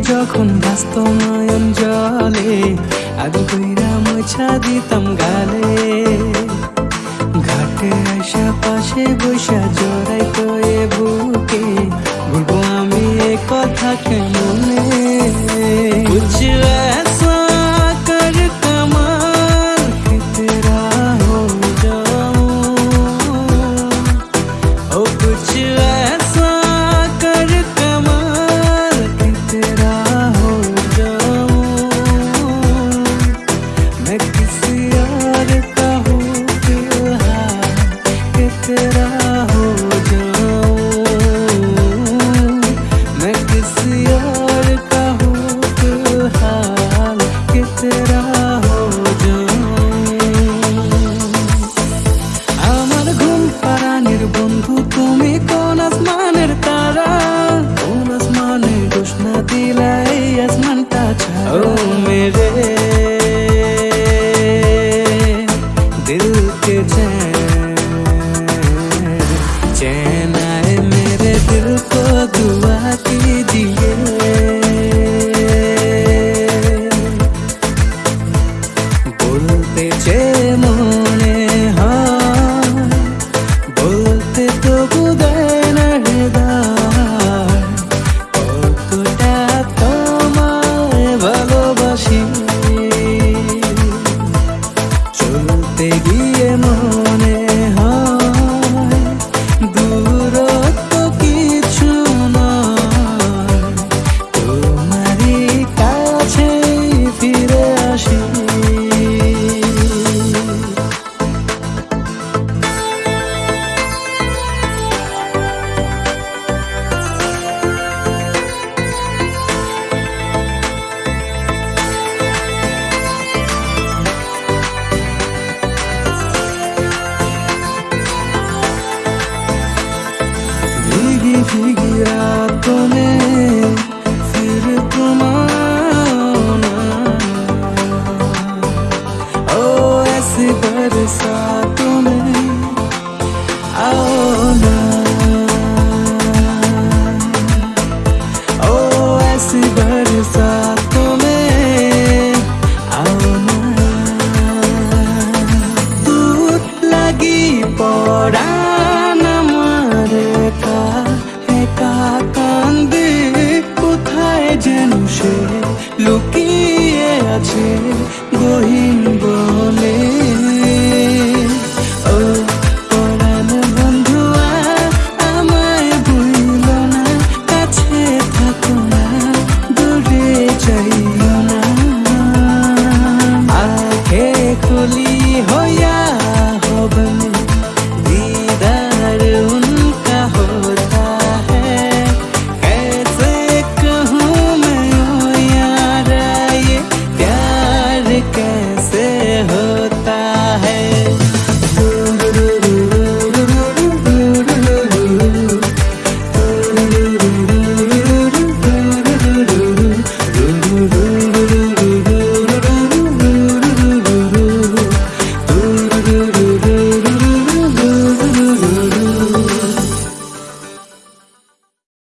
যখন বাস্তবায়ন নয়ন জলে আগুন কইরা মোছা দিতাম গালে ঘাটে আসা পাশে বৈশা জড়াই তো এ বুকে, বলব আমি এ কথা কেমনে Yeah. को दुआ कीजिए बोलते चले बरसा তুলি